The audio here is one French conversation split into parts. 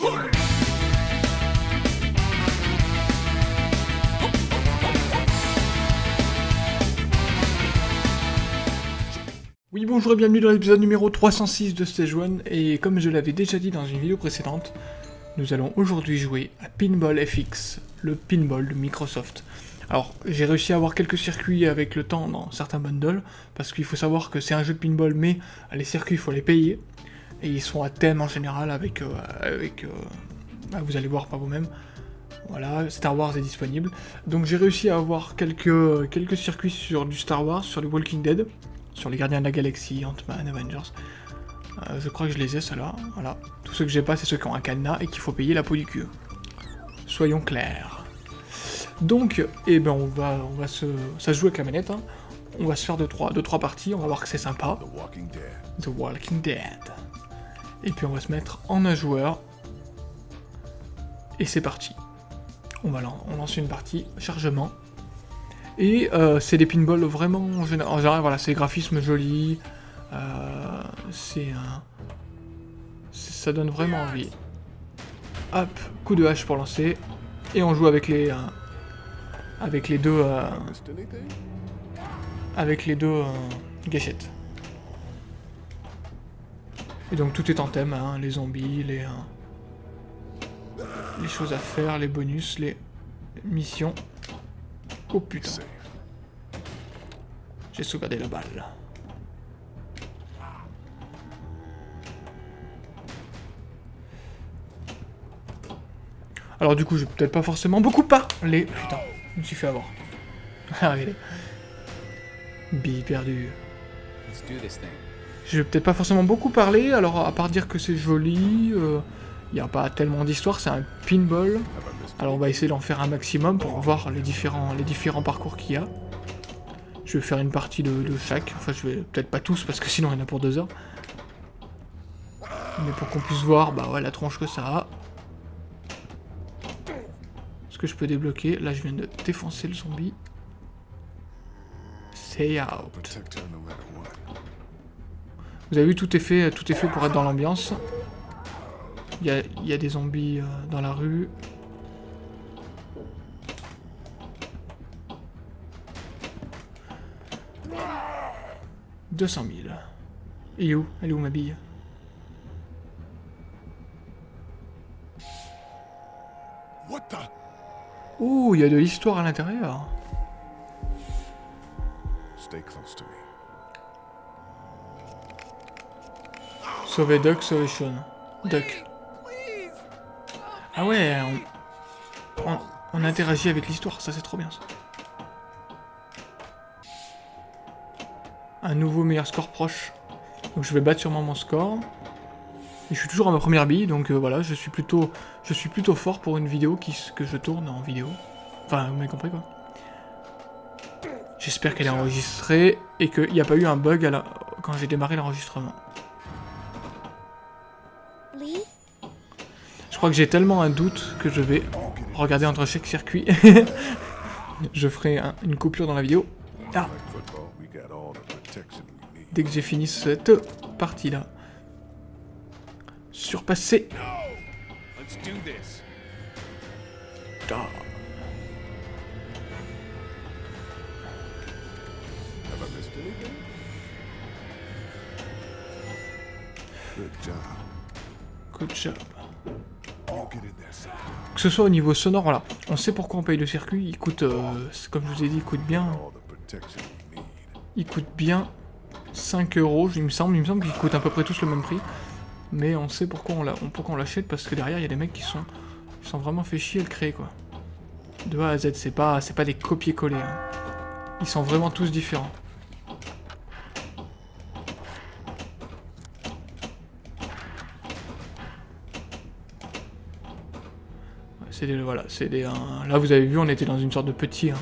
Oui bonjour et bienvenue dans l'épisode numéro 306 de Stage 1, et comme je l'avais déjà dit dans une vidéo précédente, nous allons aujourd'hui jouer à Pinball FX, le pinball de Microsoft. Alors, j'ai réussi à avoir quelques circuits avec le temps dans certains bundles, parce qu'il faut savoir que c'est un jeu de pinball, mais les circuits, il faut les payer, et ils sont à thème en général avec... Euh, avec euh, bah, vous allez voir par vous-même. Voilà, Star Wars est disponible. Donc j'ai réussi à avoir quelques, quelques circuits sur du Star Wars, sur du Walking Dead, sur les Gardiens de la Galaxie, Ant-Man, Avengers. Euh, je crois que je les ai, ceux-là. Voilà. Tous ceux que j'ai pas, c'est ceux qui ont un cadenas et qu'il faut payer la peau du cul. Soyons clairs. Donc, eh ben, on va, on va se... Ça se joue avec la manette, hein. On va se faire 2-3 trois, deux, trois parties, on va voir que c'est sympa. The Walking Dead. Et puis on va se mettre en un joueur. Et c'est parti. On va lance une partie, chargement. Et euh, c'est des pinballs vraiment en général, voilà, c'est graphisme joli. Euh, c'est un... Ça donne vraiment envie. Hop, coup de hache pour lancer. Et on joue avec les... Euh, avec les deux... Avec les deux gâchettes. Et donc tout est en thème, hein, les zombies, les, euh, les choses à faire, les bonus, les missions. Oh putain. J'ai sauvegardé la balle. Alors du coup, je vais peut-être pas forcément beaucoup parler. Putain. Je me suis fait avoir. Regardez. Bille perdue. Je vais peut-être pas forcément beaucoup parler, alors à part dire que c'est joli, il euh, n'y a pas tellement d'histoire, c'est un pinball. Alors on va essayer d'en faire un maximum pour voir les différents, les différents parcours qu'il y a. Je vais faire une partie de, chaque, enfin je vais peut-être pas tous parce que sinon il y en a pour deux heures. Mais pour qu'on puisse voir bah ouais, la tronche que ça a que je peux débloquer Là, je viens de défoncer le zombie. Say out. Vous avez vu, tout est fait, tout est fait pour être dans l'ambiance. Il y a, des zombies euh, dans la rue. « 200 000. Et où? Elle est où ma bille? What the? Ouh, il y a de l'histoire à l'intérieur. Sauver Duck, sauver Sean. Duck. Ah ouais, on, interagit avec l'histoire, ça c'est trop bien ça. Un nouveau meilleur score proche. Donc je vais battre sûrement mon score je suis toujours à ma première bille, donc euh, voilà, je suis plutôt je suis plutôt fort pour une vidéo qui, que je tourne en vidéo. Enfin, vous m'avez compris quoi. J'espère qu'elle est enregistrée et qu'il n'y a pas eu un bug quand j'ai démarré l'enregistrement. Crois que j'ai tellement un doute que je vais regarder entre chaque circuit. je ferai une coupure dans la vidéo. Ah. Dès que j'ai fini cette partie-là surpasser. Good job. Que ce soit au niveau sonore, voilà. On sait pourquoi on paye le circuit. Il coûte, euh, comme je vous ai dit, il coûte bien. Il coûte bien 5 euros, il me semble. Il me semble qu'il coûte à peu près tous le même prix mais on sait pourquoi on l'achète, parce que derrière, il y a des mecs qui sont, sont vraiment fait chier à le créer, quoi. De A à Z, c'est pas, pas des copier-coller. Hein. Ils sont vraiment tous différents. C'est des, voilà, c'est des... là, vous avez vu, on était dans une sorte de petit... Hein,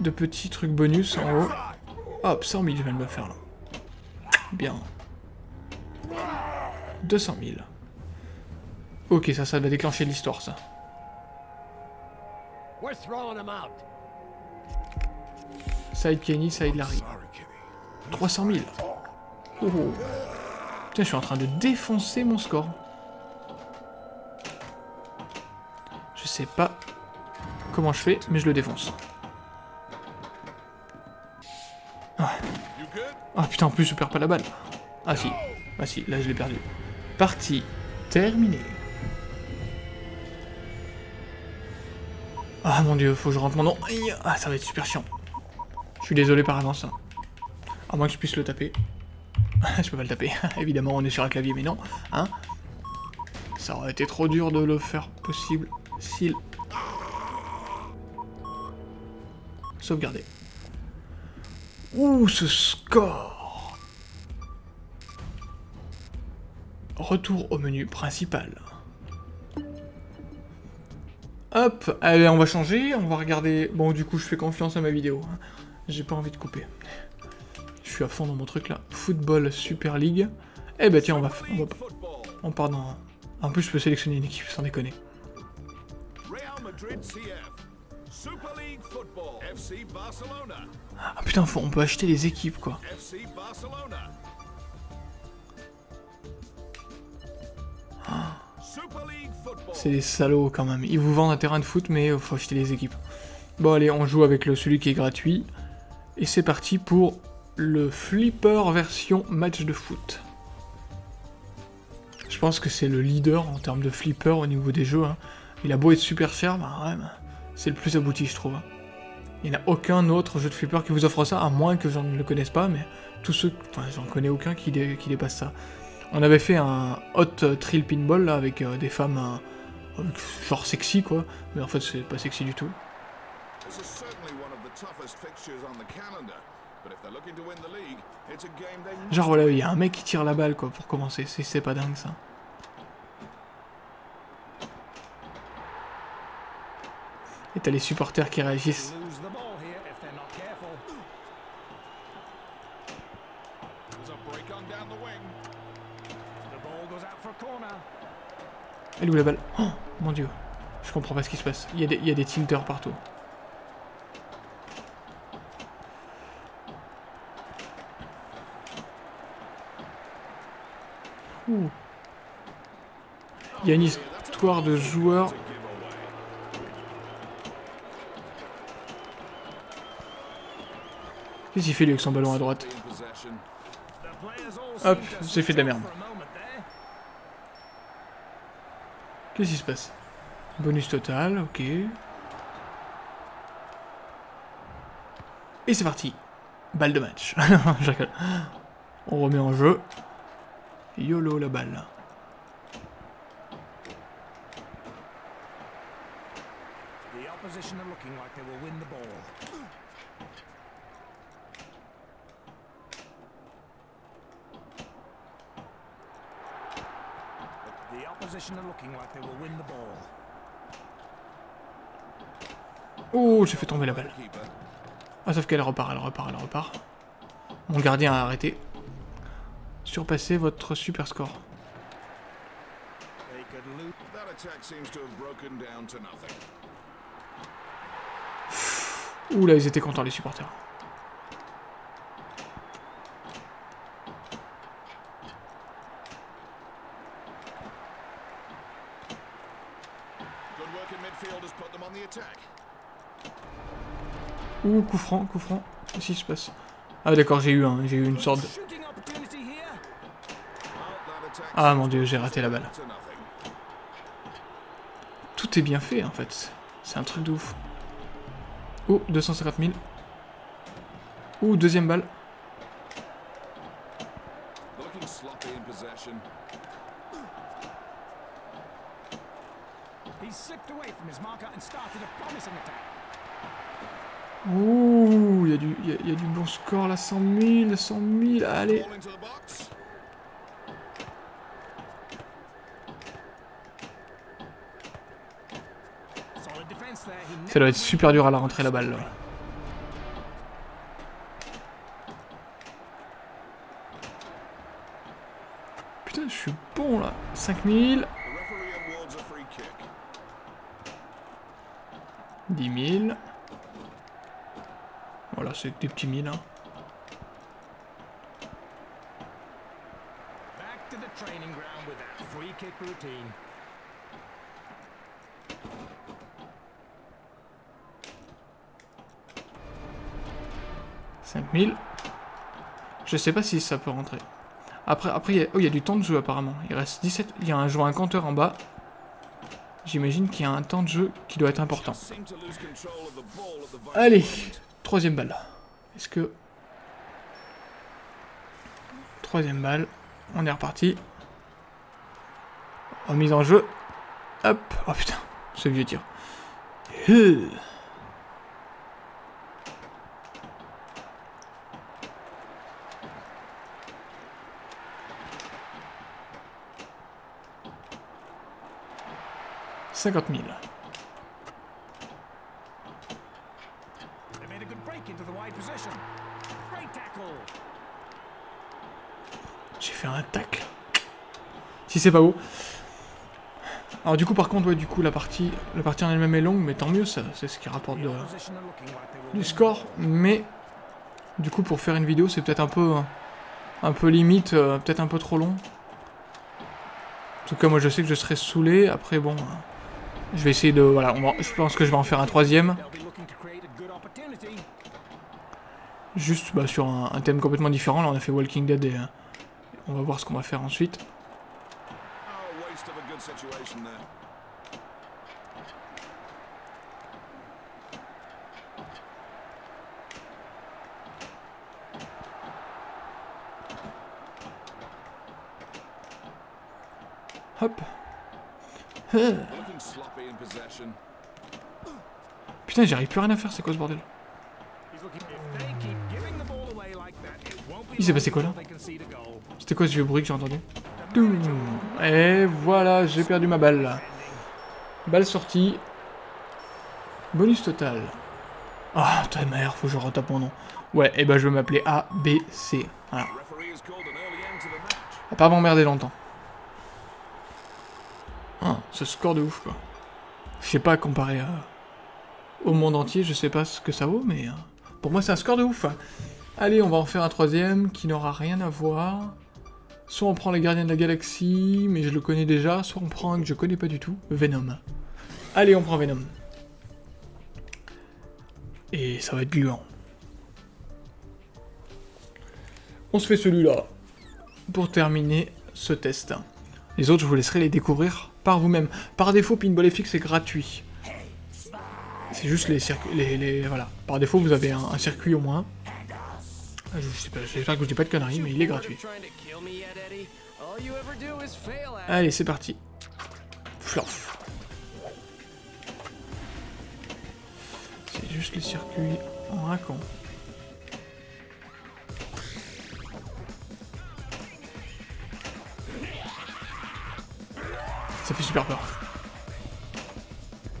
de petits trucs bonus en haut. Hop, 100 000, je viens de me faire, là. Bien. 200 000. Ok, ça, ça va déclencher l'histoire, ça. Side Kenny, side Larry. 300 000. Oh. Putain, je suis en train de défoncer mon score. Je sais pas comment je fais, mais je le défonce. Ah, Ah, putain, en plus je perds pas la balle. Ah si, ah si, là je l'ai perdu. Partie terminée. Ah mon dieu, faut que je rentre mon nom. Ah, ça va être super chiant. Je suis désolé par avance. À moins que je puisse le taper. je peux pas le taper. Évidemment, on est sur un clavier, mais non. Hein Ça aurait été trop dur de le faire possible s'il... Sauvegarder. Ouh, ce score Retour au menu principal. Hop, allez, on va changer, on va regarder... Bon, du coup, je fais confiance à ma vidéo. Hein. J'ai pas envie de couper. Je suis à fond dans mon truc, là. Football Super League. Eh ben, tiens, on. On, va... on part dans... En plus, je peux sélectionner une équipe, sans déconner. Ah putain, faut... on peut acheter les équipes, quoi. C'est des salauds quand même. Ils vous vendent un terrain de foot, mais il faut acheter les équipes. Bon allez, on joue avec le, celui qui est gratuit. Et c'est parti pour le Flipper version match de foot. Je pense que c'est le leader en termes de flipper au niveau des jeux. Hein. Il a beau être super cher, bah ouais, bah, c'est le plus abouti je trouve. Il n'y a aucun autre jeu de flipper qui vous offre ça, à moins que j'en ne le connaisse pas, mais tous ceux... Enfin, j'en connais aucun qui, qui dépasse ça. On avait fait un hot thrill pinball là, avec euh, des femmes euh, genre sexy quoi, mais en fait c'est pas sexy du tout. Genre voilà, il y a un mec qui tire la balle quoi pour commencer, c'est pas dingue ça. Et t'as les supporters qui réagissent. Elle est où la balle? Oh mon dieu. Je comprends pas ce qui se passe. Il y a des, il tilters partout. Ouh. Il y a une histoire de joueurs... Qu'est-ce qu'il fait lui avec son ballon à droite Hop, j'ai fait de la merde. Qu'est-ce qui se passe? Bonus total, ok. Et c'est parti. Balle de match. On remet en jeu. YOLO la balle. Oh, j'ai fait tomber la balle. Ah, sauf qu'elle repart, elle repart, elle repart. Mon gardien a arrêté. Surpassez votre super score. Ouh là, ils étaient contents les supporters. Ouh, coup franc, coup franc. Qu'est-ce qui se passe Ah d'accord, j'ai eu, un, j'ai eu une sorte de... Ah mon dieu, j'ai raté la balle. Tout est bien fait en fait. C'est un truc de ouf. Oh, 250 000. Ouh, deuxième balle. Ouh, il y, a du, y, y a du bon score là, 100 000, 100 000, allez. Ça doit être super dur à la rentrée la balle là. Putain, je suis bon là. 5000. 10 000 c'est des petits mines. Hein. Je sais pas si ça peut rentrer. Après, après, il y, a... Oh, y a du temps de jeu apparemment. Il reste 17. Il y a un joueur, un compteur en bas. J'imagine qu'il y a un temps de jeu qui doit être important. Allez, troisième balle. Est-ce que... Troisième balle. On est reparti. Remise en jeu. Hop. Oh putain, ce vieux tir. 50 000. J'ai fait un tacle. Si c'est pas beau. Alors du coup par contre ouais du coup la partie la partie en elle-même est longue mais tant mieux ça c'est ce qui rapporte du score mais du coup pour faire une vidéo c'est peut-être un peu un peu limite euh, peut-être un peu trop long. En tout cas moi je sais que je serai saoulé après bon je vais essayer de... Voilà, je pense que je vais en faire un troisième. Juste bah, sur un, thème complètement différent. Là, on a fait Walking Dead et... Euh, on va voir ce qu'on va faire ensuite. Hop. Putain, j'arrive plus rien à faire, c'est quoi ce bordel? Il s'est passé quoi là? C'était quoi ce vieux bruit que j'ai entendu? Et voilà, j'ai perdu ma balle. Balle sortie. Bonus total. Ah, oh, ta mère, faut que je retape mon nom. Ouais, et eh ben je vais m'appeler A, B, C. Voilà. Pas m'emmerder longtemps. Ah, ce score de ouf, quoi. Je sais pas, comparé au monde entier, je sais pas ce que ça vaut, mais... Euh, pour moi, c'est un score de ouf. Allez, on va en faire un troisième qui n'aura rien à voir. Soit on prend les gardiens de la galaxie, mais je le connais déjà, soit on prend un que je connais pas du tout, Venom. Allez, on prend Venom. Et ça va être gluant. On se fait celui-là pour terminer ce test. Les autres, je vous laisserai les découvrir par vous-même. Par défaut, Pinball FX est gratuit. C'est juste les circuits... Voilà. Par défaut, vous avez un, circuit au moins. Ah, j'espère que je dis pas de conneries, mais il est gratuit. Allez, c'est parti. C'est juste les circuits en un Ça fait super peur.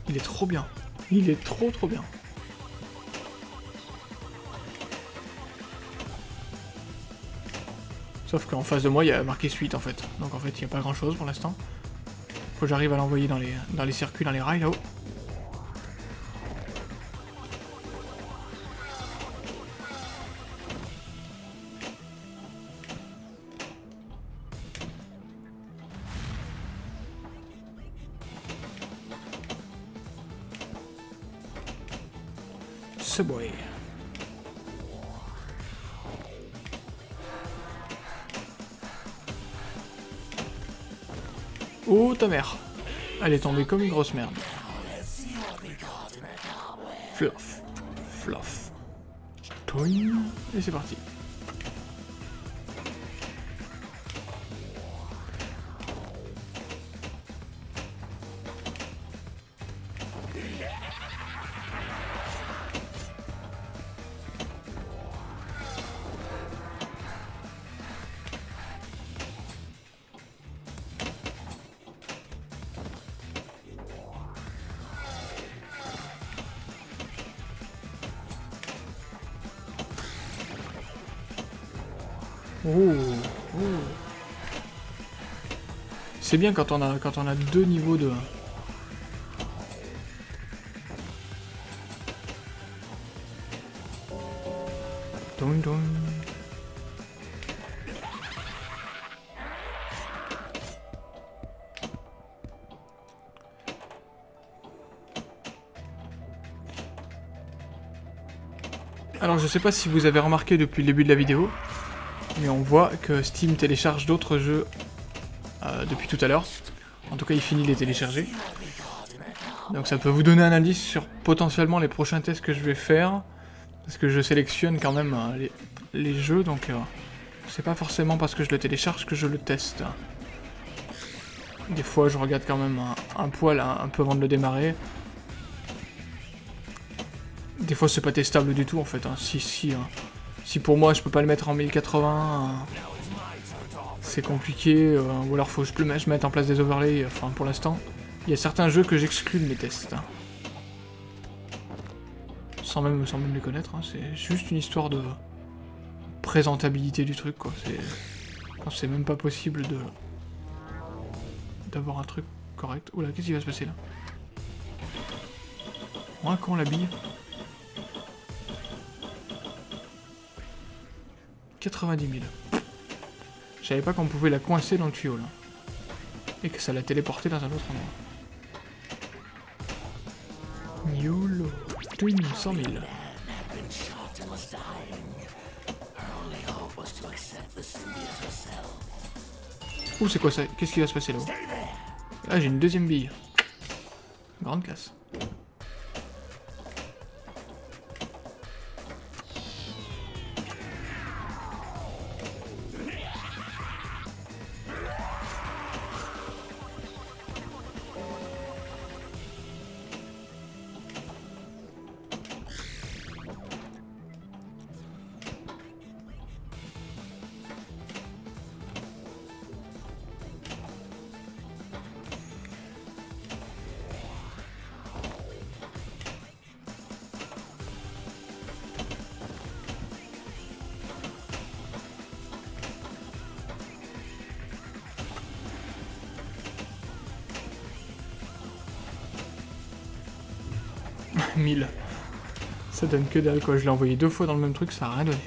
Il est trop bien. Il est trop trop bien. Sauf qu'en face de moi, il y a marqué suite en fait. Donc en fait, il n'y a pas grand chose pour l'instant. Faut que j'arrive à l'envoyer dans les, dans les circuits, dans les rails là-haut. Subway. Oh ta mère Elle est tombée comme une grosse merde. Fluff. Fluff. Et c'est parti. C'est bien quand on, a, quand on a deux niveaux de... Alors je sais pas si vous avez remarqué depuis le début de la vidéo, mais on voit que Steam télécharge d'autres jeux euh, depuis tout à l'heure. En tout cas, il finit de les télécharger. Donc ça peut vous donner un indice sur potentiellement les prochains tests que je vais faire. Parce que je sélectionne quand même euh, les, jeux, donc euh, c'est pas forcément parce que je le télécharge que je le teste. Des fois, je regarde quand même un, poil un, peu avant de le démarrer. Des fois, c'est pas testable du tout, en fait. Hein. Si, si, hein. Si pour moi, je peux pas le mettre en 1080, c'est compliqué. Euh, ou alors, faut que je, mette en place des overlays. Enfin, pour l'instant, il y a certains jeux que j'exclus de mes tests. Hein sans même, sans même les connaître, hein. c'est juste une histoire de présentabilité du truc, quoi. C'est même pas possible de d'avoir un truc correct. Oula, qu'est-ce qui va se passer là? Moi, quand la bille 90 000. Je savais pas qu'on pouvait la coincer dans le tuyau, là. Et que ça la téléporter dans un autre endroit. YOLO 100 000. Ouh, c'est quoi ça? Qu'est-ce qui va se passer là-haut Ah, j'ai une deuxième bille. Grande classe. Ça donne que dalle quoi, je l'ai envoyé deux fois dans le même truc, ça a rien donné.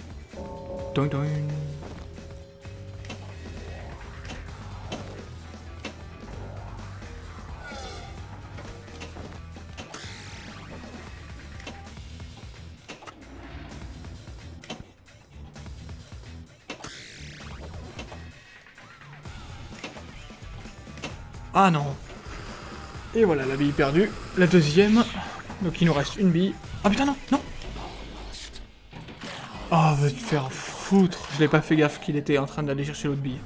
Ah non Et voilà, la bille perdue. La deuxième. Donc il nous reste une bille. Ah putain non, non Oh, va te faire foutre Je l'ai pas fait gaffe qu'il était en train d'aller chercher l'autre bille.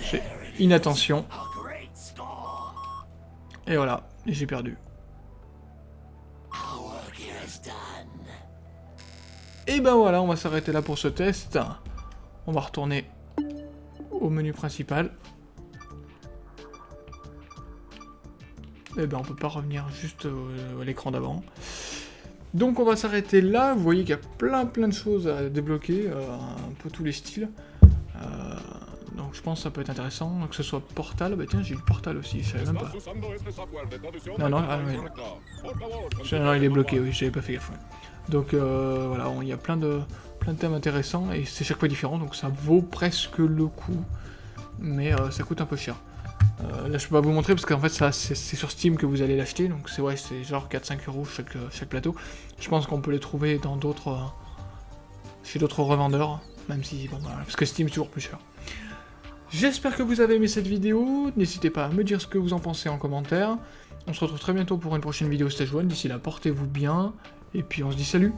J'ai inattention. Et voilà, j'ai perdu. Et ben voilà, on va s'arrêter là pour ce test. On va retourner au menu principal. Eh ben on peut pas revenir juste à l'écran d'avant. Donc on va s'arrêter là, vous voyez qu'il y a plein plein de choses à débloquer, euh, un peu tous les styles. Euh, donc je pense que ça peut être intéressant, que ce soit Portal, bah tiens j'ai eu Portal aussi, je savais même pas. Non non, ah, non il est bloqué, oui, j'avais pas fait gaffe. Donc euh, voilà, il y a plein de, plein de thèmes intéressants, et c'est chaque fois différent, donc ça vaut presque le coup, mais ça coûte un peu cher. Euh, là je peux pas vous montrer parce qu'en fait c'est sur Steam que vous allez l'acheter, donc c'est ouais, c'est genre 4-5 euros chaque, euh, chaque plateau. Je pense qu'on peut les trouver dans d'autres... Euh, chez d'autres revendeurs, même si... bon voilà, parce que Steam est toujours plus cher. J'espère que vous avez aimé cette vidéo, n'hésitez pas à me dire ce que vous en pensez en commentaire. On se retrouve très bientôt pour une prochaine vidéo Stage 1, d'ici là portez-vous bien, et puis on se dit salut